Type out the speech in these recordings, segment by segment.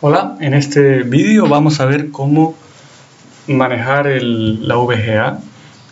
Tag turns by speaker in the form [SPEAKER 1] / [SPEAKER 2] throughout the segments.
[SPEAKER 1] Hola, en este vídeo vamos a ver cómo manejar la VGA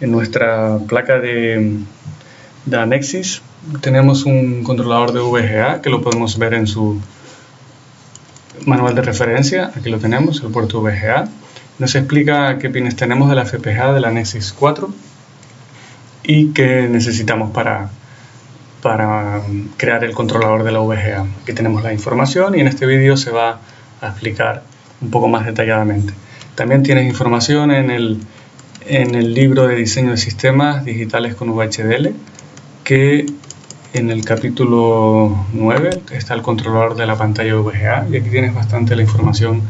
[SPEAKER 1] en nuestra placa de, de Anexis. Tenemos un controlador de VGA que lo podemos ver en su manual de referencia. Aquí lo tenemos, el puerto VGA. Nos explica qué pines tenemos de la FPGA de la Nexus 4 y qué necesitamos para, para crear el controlador de la VGA. Aquí tenemos la información y en este vídeo se va a explicar un poco más detalladamente. También tienes información en el, en el libro de diseño de sistemas digitales con VHDL que en el capítulo 9 está el controlador de la pantalla VGA y aquí tienes bastante la información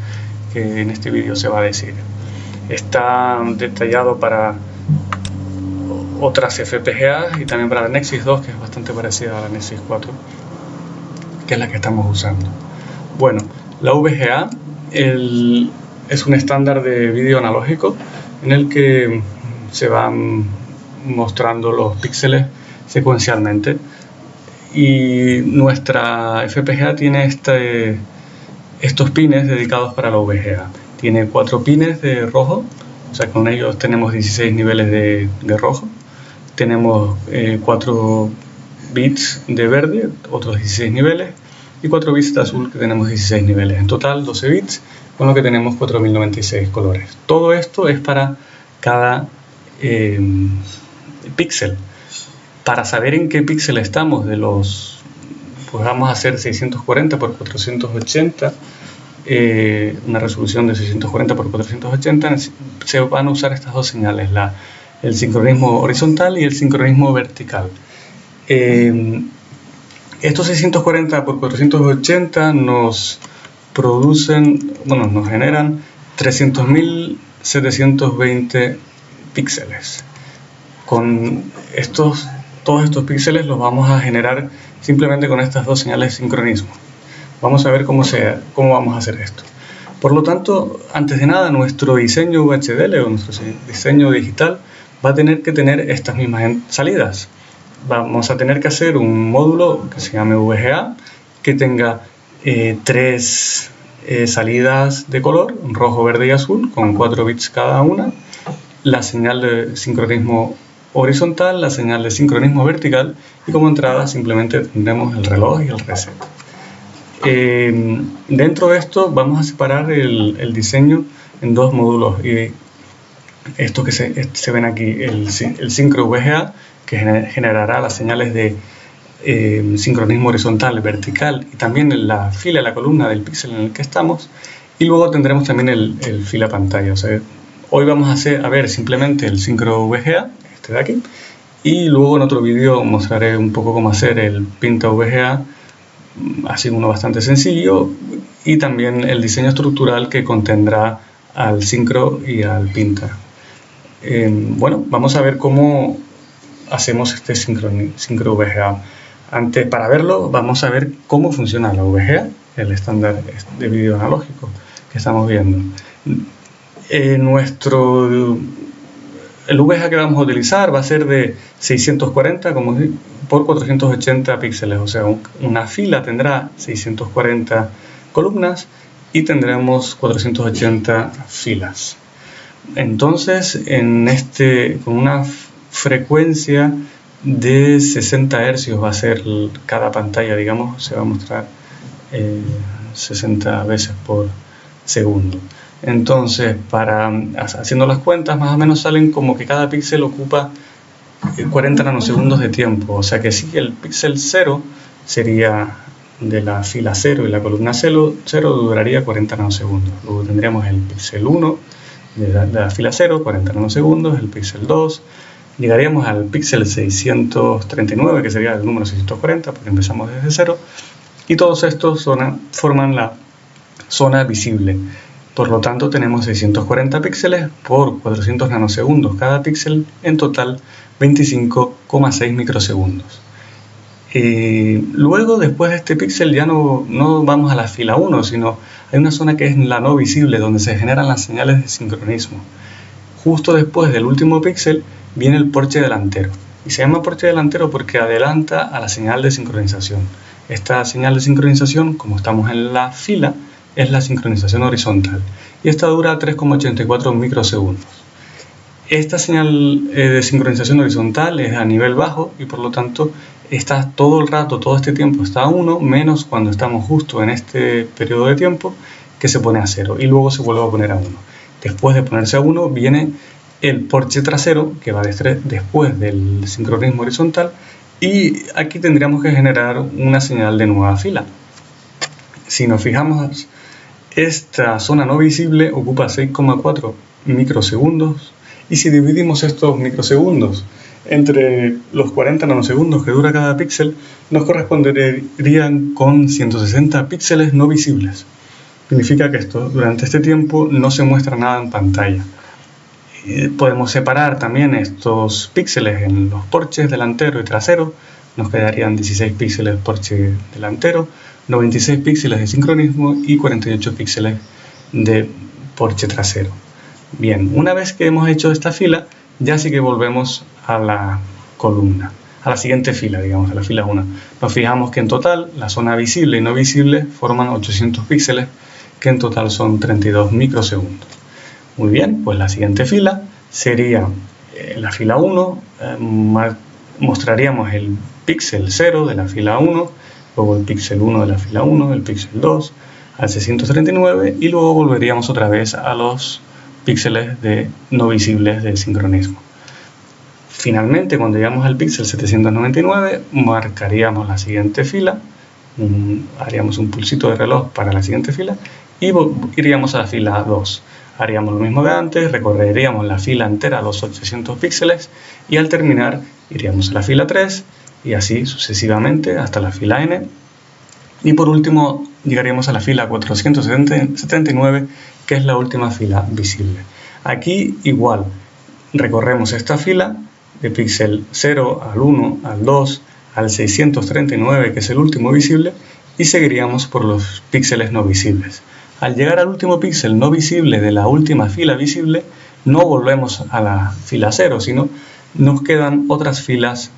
[SPEAKER 1] que en este vídeo se va a decir. Está detallado para otras FPGA y también para la Nexus 2 que es bastante parecida a la Nexus 4 que es la que estamos usando. Bueno, la VGA es un estándar de vídeo analógico en el que se van mostrando los píxeles secuencialmente y nuestra FPGA tiene este, estos pines dedicados para la VGA. Tiene cuatro pines de rojo, o sea con ellos tenemos 16 niveles de, rojo. Tenemos eh, 4 bits de verde, otros 16 niveles, y 4 bits de azul que tenemos 16 niveles. En total 12 bits, con lo que tenemos 4096 colores. Todo esto es para cada eh, píxel. Para saber en qué píxel estamos de los pues vamos a hacer 640 por 480 eh, una resolución de 640 por 480 se van a usar estas dos señales horizontal y el sincronismo vertical eh, estos 640 por 480 nos producen bueno nos generan 300.720 píxeles con estos todos estos píxeles los vamos a generar simplemente con estas dos señales de sincronismo. Vamos a ver cómo, cómo vamos a hacer esto. Por lo tanto, antes de nada, nuestro diseño VHDL o nuestro diseño digital va a tener que tener estas mismas salidas. Vamos a tener que hacer un módulo que se llame VGA, que tenga eh, tres eh, salidas de color, rojo, verde y azul, con 4 bits cada una, la señal de sincronismo horizontal, la señal de sincronismo vertical y como entrada simplemente tendremos el reloj y el reset. Eh, dentro de esto vamos a separar el, diseño en dos módulos y esto que se, ven aquí, el, el sincro VGA que generará las señales de eh, sincronismo horizontal, vertical y también la fila, la columna del píxel en el que estamos y luego tendremos también el, fila pantalla. O sea, hoy vamos a, hacer, a ver simplemente el sincro VGA este de aquí. Y luego en otro vídeo mostraré un poco cómo hacer el Pinta VGA, así uno bastante sencillo, y también el diseño estructural que contendrá al Syncro y al Pinta. Em, bueno, vamos a ver cómo hacemos este Syncro VGA. Antes, para verlo, vamos a ver cómo funciona la VGA, el estándar de vídeo analógico que estamos viendo. En nuestro el VGA que vamos a utilizar va a ser de 640 como, por 480 píxeles, o sea, una fila tendrá 640 columnas y tendremos 480 filas. Entonces, en este, con una frecuencia de 60 Hz va a ser cada pantalla, digamos, se va a mostrar 60 eh, veces por segundo. Entonces, para haciendo las cuentas, más o menos salen como que cada píxel ocupa 40 eh, nanosegundos de tiempo. O sea que si el píxel 0 sería de la fila 0 y la columna 0, 0 duraría 40 nanosegundos. Luego tendríamos el píxel 1 de la, fila 0, 40 nanosegundos, el píxel 2, llegaríamos al píxel 639, que sería el número 640, porque empezamos desde 0, y todos estos forman la zona visible. Por lo tanto, tenemos 640 píxeles por 400 nanosegundos cada píxel, en total 25,6 microsegundos. luego, después de este píxel, ya no, no vamos a la fila 1, sino hay una zona que es la no visible, donde se generan las señales de sincronismo. Justo después del último píxel viene el porche delantero. Y se llama porche delantero porque adelanta a la señal de sincronización. Esta señal de sincronización, como estamos en la fila, es la sincronización horizontal y esta dura 3,84 microsegundos. Esta señal eh, de sincronización horizontal es a nivel bajo y por lo tanto está todo el rato, todo este tiempo está a 1, menos cuando estamos justo en este periodo de tiempo que se pone a 0 y luego se vuelve a poner a 1. Después de ponerse a 1 viene el porche trasero que va después del sincronismo horizontal y aquí tendríamos que generar una señal de nueva fila. Si nos fijamos, esta zona no visible ocupa 6,4 microsegundos y si dividimos estos microsegundos entre los 40 nanosegundos que dura cada píxel, nos corresponderían con 160 píxeles no visibles. Significa que esto, durante este tiempo no se muestra nada en pantalla. Podemos separar también estos píxeles en los porches delantero y trasero. Nos quedarían 16 píxeles porche delantero, 96 píxeles de sincronismo y 48 píxeles de porche trasero. Bien, una vez que hemos hecho esta fila, ya sí que volvemos a la columna, a la siguiente fila, digamos, a la fila 1. Nos fijamos que en total la zona visible y no visible forman 800 píxeles, que en total son 32 microsegundos. Muy bien, pues la siguiente fila sería eh, la fila 1, eh, mostraríamos el píxel 0 de la fila 1, luego el píxel 1 de la fila 1, el píxel 2, al 639 y luego volveríamos otra vez a los píxeles de no visibles de sincronismo. Finalmente, cuando llegamos al píxel 799, marcaríamos la siguiente fila, haríamos un pulsito de reloj para la siguiente fila y iríamos a la fila 2. Haríamos lo mismo de antes, recorreríamos la fila entera, los 800 píxeles, y al terminar iríamos a la fila 3 y así sucesivamente hasta la fila n. Y por último llegaríamos a la fila 479 que es la última fila visible. Aquí igual, recorremos esta fila de píxel 0 al 1, al 2, al 639, que es el último visible, y seguiríamos por los píxeles no visibles. Al llegar al último píxel no visible de la última fila visible, no volvemos a la fila 0, sino nos quedan otras filas,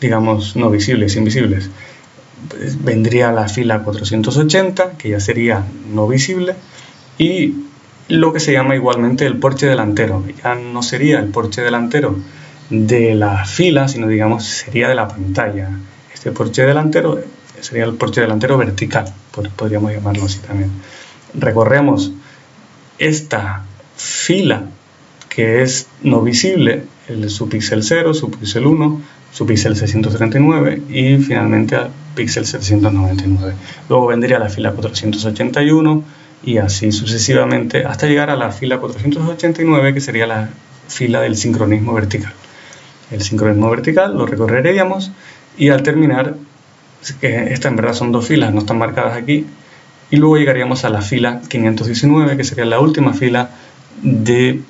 [SPEAKER 1] digamos, no visibles, invisibles. Vendría la fila 480, que ya sería no visible, y lo que se llama igualmente el porche delantero. Ya no sería el porche delantero de la fila, sino digamos sería de la pantalla. Este porche delantero sería el porche delantero vertical, podríamos llamarlo así también. Recorremos esta fila que es no visible, el, su píxel 0, su píxel 1, su píxel 639 y finalmente al píxel 799. Luego vendría la fila 481, y así sucesivamente hasta llegar a la fila 489 que sería la fila del sincronismo vertical. El sincronismo vertical lo recorreríamos y al terminar, que esta en verdad son dos filas, no están marcadas aquí, y luego llegaríamos a la fila 519 que sería la última fila de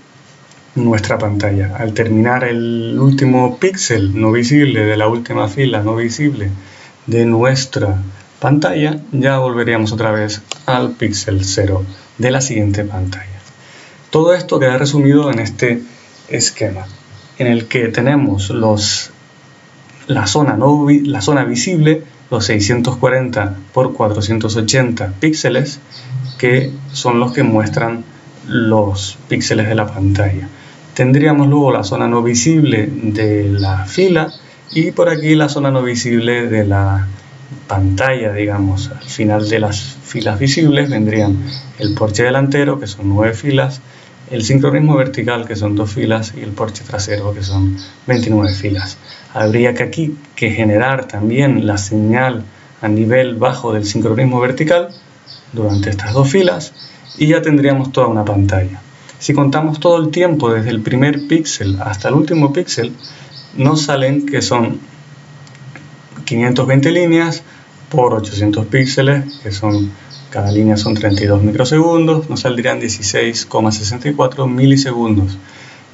[SPEAKER 1] nuestra pantalla. Al terminar el último píxel no visible de la última fila no visible de nuestra pantalla, ya volveríamos otra vez al píxel 0 de la siguiente pantalla. Todo esto queda resumido en este esquema, en el que tenemos los, la, zona no, la zona visible, los 640 por 480 píxeles, que son los que muestran los píxeles de la pantalla. Tendríamos luego la zona no visible de la fila y por aquí la zona no visible de la pantalla, digamos, al final de las filas visibles vendrían el porche delantero, que son nueve filas, el sincronismo vertical, que son dos filas, y el porche trasero, que son 29 filas. Habría que aquí que generar también la señal a nivel bajo del sincronismo vertical durante estas dos filas y ya tendríamos toda una pantalla. Si contamos todo el tiempo desde el primer píxel hasta el último píxel, nos salen que son 520 líneas por 800 píxeles, que son cada línea son 32 microsegundos, nos saldrían 16,64 milisegundos.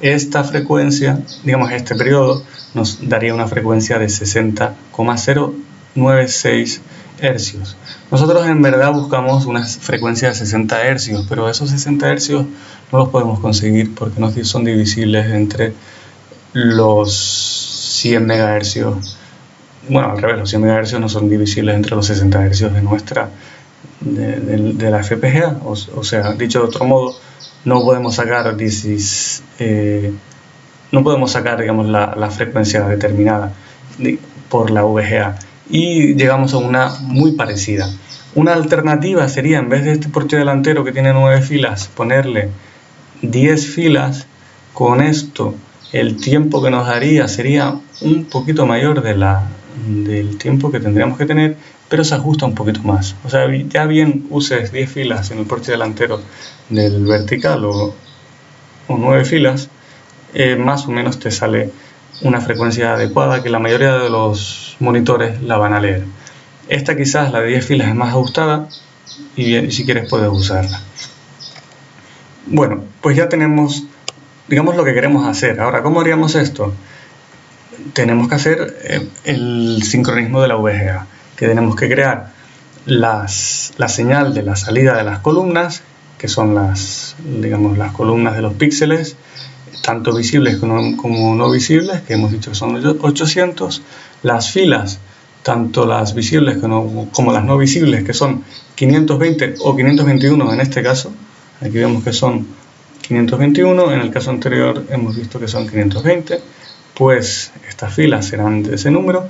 [SPEAKER 1] Esta frecuencia, digamos este periodo, nos daría una frecuencia de 60,096 hercios. Nosotros en verdad buscamos una frecuencia de 60 hercios, pero esos 60 hercios no los podemos conseguir porque no son divisibles entre los 100 megahercios bueno, al revés, los 100 MHz no son divisibles entre los 60 Hz de nuestra, de, la FPGA, o, sea, dicho de otro modo, no podemos sacar eh, no podemos sacar digamos, la, frecuencia determinada por la VGA y llegamos a una muy parecida. Una alternativa sería, en vez de este porche delantero que tiene 9 filas, ponerle 10 filas. Con esto, el tiempo que nos daría sería un poquito mayor de la, del tiempo que tendríamos que tener, pero se ajusta un poquito más. O sea, ya bien uses 10 filas en el porche delantero del vertical o, o 9 filas, eh, más o menos te sale una frecuencia adecuada que la mayoría de los monitores la van a leer. Esta quizás, la de 10 filas, es más ajustada y si quieres puedes usarla. Bueno, pues ya tenemos, digamos, lo que queremos hacer. Ahora, ¿cómo haríamos esto? Tenemos que hacer eh, el sincronismo de la VGA, que tenemos que crear las, la señal de la salida de las columnas, que son las, digamos, las columnas de los píxeles, tanto visibles como, no visibles, que hemos dicho que son 800, las filas, tanto las visibles como, las no visibles, que son 520 o 521 en este caso, aquí vemos que son 521, en el caso anterior hemos visto que son 520, pues estas filas serán de ese número,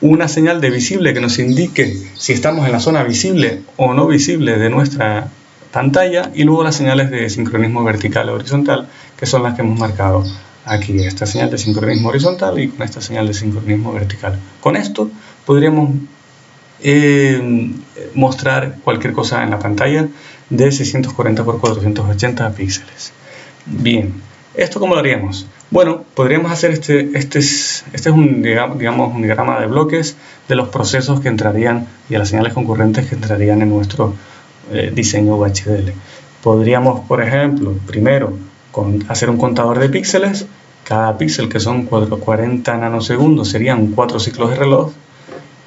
[SPEAKER 1] una señal de visible que nos indique si estamos en la zona visible o no visible de nuestra pantalla y luego las señales de sincronismo vertical o horizontal que son las que hemos marcado aquí, esta señal de sincronismo horizontal y con esta señal de sincronismo vertical. Con esto podríamos eh, mostrar cualquier cosa en la pantalla de 640 x 480 píxeles. Bien, ¿esto cómo lo haríamos? Bueno, podríamos hacer este, este es, este es un, digamos, un diagrama de bloques de los procesos que entrarían y de las señales concurrentes que entrarían en nuestro eh, diseño UHDL. Podríamos, por ejemplo, primero con, hacer un contador de píxeles. Cada píxel, que son 40 nanosegundos, serían 4 ciclos de reloj.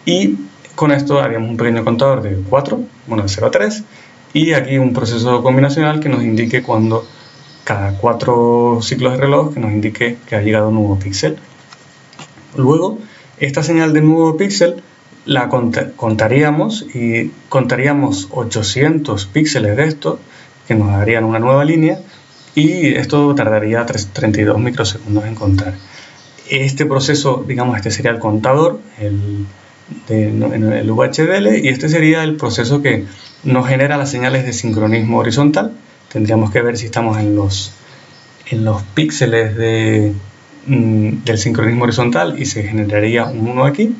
[SPEAKER 1] Y con esto haríamos un pequeño contador de 4, bueno, de 0 a 3. Y aquí un proceso combinacional que nos indique cuando cada 4 ciclos de reloj que nos indique que ha llegado un nuevo píxel. Luego, esta señal de nuevo píxel la contaríamos y contaríamos 800 píxeles de esto que nos darían una nueva línea y esto tardaría 32 microsegundos en contar. Este proceso, digamos, este sería el contador el, en el VHDL y este sería el proceso que nos genera las señales de sincronismo horizontal. Tendríamos que ver si estamos en los, en los píxeles de, mm, del sincronismo horizontal y se generaría un 1 aquí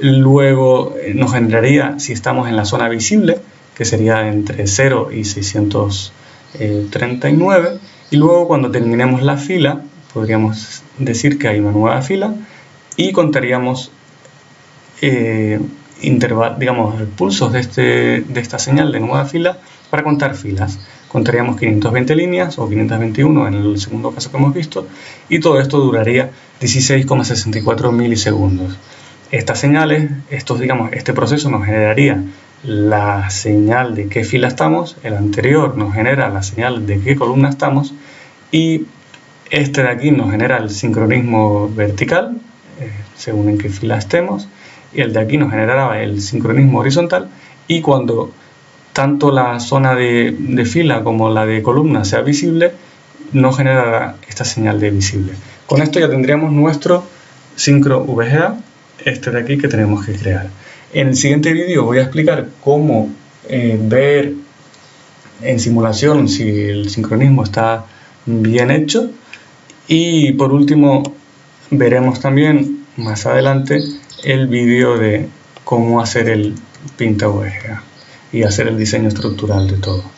[SPEAKER 1] Luego eh, nos generaría, si estamos en la zona visible, que sería entre 0 y 639. Y luego cuando terminemos la fila, podríamos decir que hay una nueva fila y contaríamos eh, digamos, pulsos de, este, de esta señal de nueva fila para contar filas. Contaríamos 520 líneas o 521 en el segundo caso que hemos visto y todo esto duraría 16,64 milisegundos. Estas señales, estos, digamos, este proceso nos generaría la señal de qué fila estamos, el anterior nos genera la señal de qué columna estamos y este de aquí nos genera el sincronismo vertical, eh, según en qué fila estemos, y el de aquí nos generará el sincronismo horizontal y cuando tanto la zona de, fila como la de columna sea visible, nos generará esta señal de visible. Con esto ya tendríamos nuestro sincro VGA este de aquí que tenemos que crear. En el siguiente vídeo voy a explicar cómo eh, ver en simulación si el sincronismo está bien hecho y por último veremos también más adelante el vídeo de cómo hacer el pinta VGA y hacer el diseño estructural de todo.